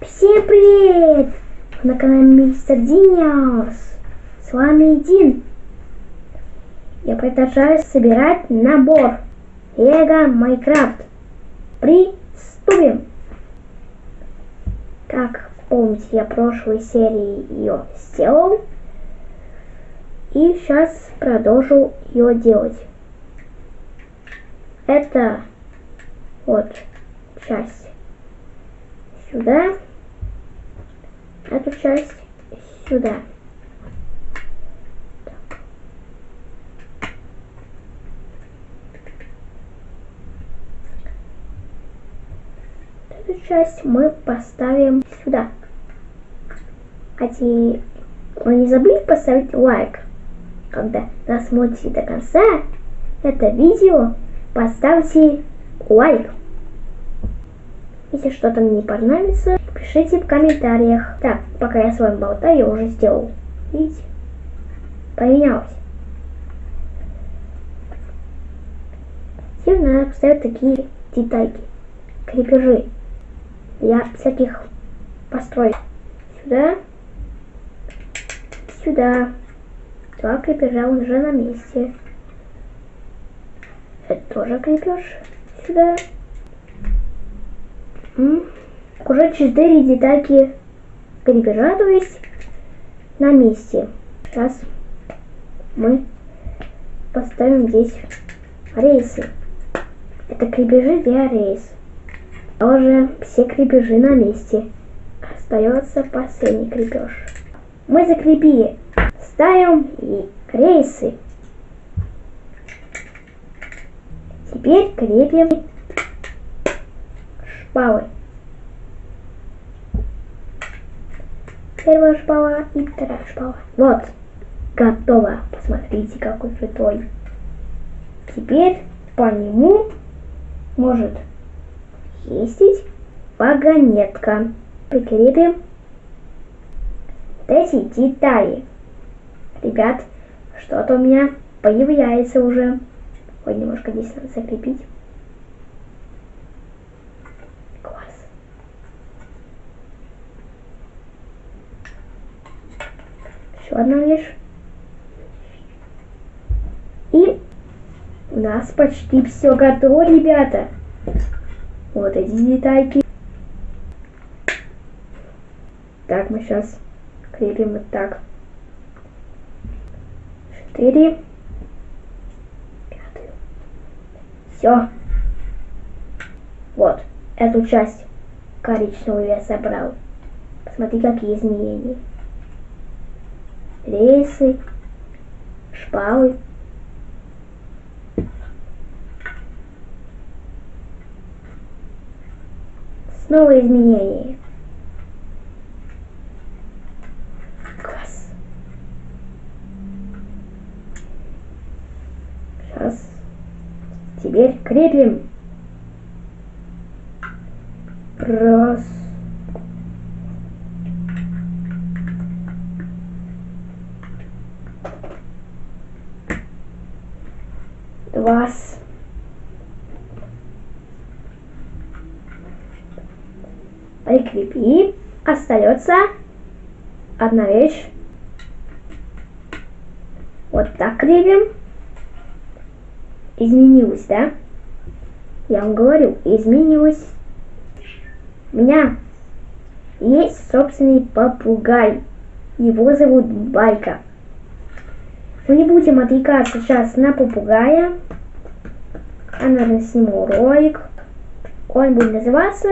Всем привет! На канале Мистер Диниус. С вами Дин. Я продолжаю собирать набор Лего Майнкрафт. Приступим! Как помните, я прошлой серии ее сделал. И сейчас продолжу ее делать. Это вот часть сюда, эту часть сюда. Эту часть мы поставим сюда. Те... вы не забыли поставить лайк, когда досмотрите до конца это видео, поставьте лайк. Если что-то мне не понравится, пишите в комментариях. Так, пока я с вами болтаю, я уже сделал. Видите? Поменялось. Теперь надо поставить такие детальки. Крепежи. Для всяких построек. Сюда. Сюда. Два крепежа уже на месте. Это тоже крепеж. Сюда. Уже 4 детальки крепежа, то есть на месте. Сейчас мы поставим здесь рейсы. Это крепежи для рейс. Тоже все крепежи на месте. Остается последний крепеж. Мы закрепили. Ставим и рейсы. Теперь крепим шпалы. Первая шпала и вторая шпала. Вот, готово. Посмотрите, какой крутой. Теперь по нему может ездить вагонетка. Прикрепим эти детали. Ребят, что-то у меня появляется уже. Ой, немножко здесь надо закрепить. Одна вещь. И у нас почти все готово, ребята. Вот эти детальки. Так, мы сейчас крепим вот так. Четыре. Пятую. Все. Вот, эту часть коричневую я собрал. Посмотри, какие изменения рейсы, шпалы. Снова изменения. Класс. Сейчас. Теперь крепим. Раз. Вас. Прикрепи. Остается одна вещь. Вот так крепим. Изменилось, да? Я вам говорю, изменилось. У меня есть собственный попугай. Его зовут Байка. Мы не будем отвлекаться сейчас на попугая. Я, наверное, сниму ролик. Он будет называться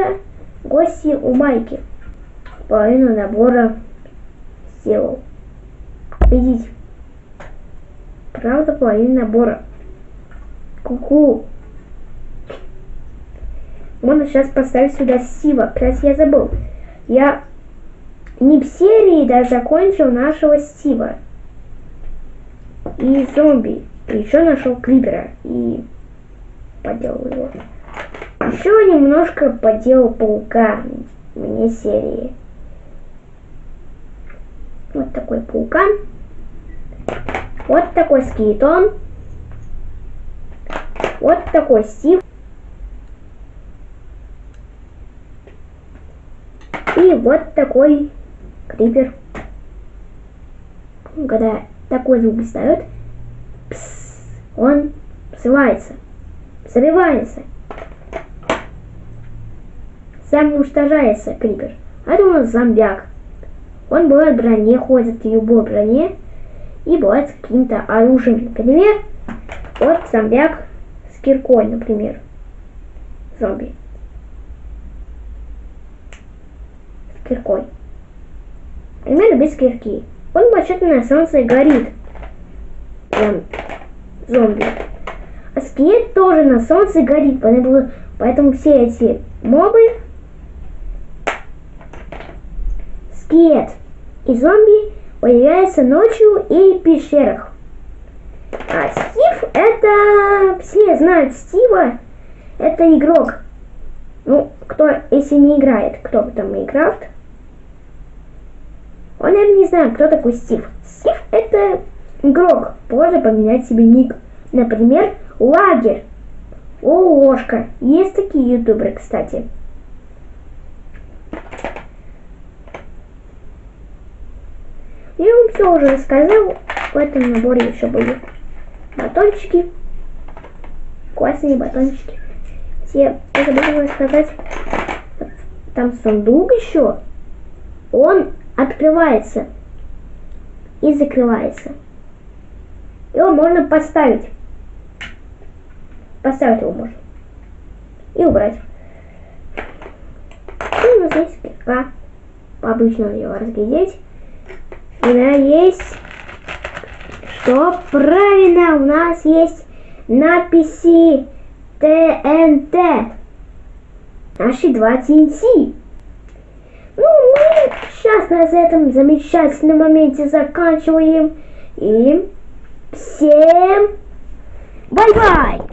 «Гости у Майки». Половину набора сделал. Видите? Правда, половину набора. Ку-ку. Можно сейчас поставить сюда Сива. Кстати, я забыл. Я не в серии даже закончил нашего Стива и зомби. И еще нашел Крипера и поделал его. Еще немножко поделал паука мне серии. Вот такой паукан. Вот такой скелетон. Вот такой Стив. И вот такой крипер. Когда такой звук издает, он взрывается. Взрывается. Сам уничтожается крипер. А это у нас зомбяк. Он бывает в броне, ходит в любой броне и бывает с каким-то оружием. Например, вот зомбяк с киркой, например. Зомби. С киркой. Например, без кирки. Он вообще-то на солнце горит. Прям зомби. А скелет тоже на солнце горит, поэтому, все эти мобы скелет и зомби появляются ночью и в пещерах. А Стив это... Все знают Стива. Это игрок. Ну, кто, если не играет, кто этом Майнкрафт, он, наверное, не знает, кто такой Стив. Стив это игрок. Можно поменять себе ник. Например, Лагерь. О, ложка. Есть такие ютуберы, кстати. Я вам все уже рассказал. В этом наборе еще были батончики. Классные батончики. Все, я забыла рассказать. Там сундук еще. Он открывается и закрывается. Его можно поставить. Поставить его можно. И убрать. И вот здесь кирка. По-обычному его разглядеть. У меня есть... Что? Правильно, у нас есть надписи ТНТ. Наши два ТНТ. Сейчас на этом замечательном моменте заканчиваем. И всем bye-bye!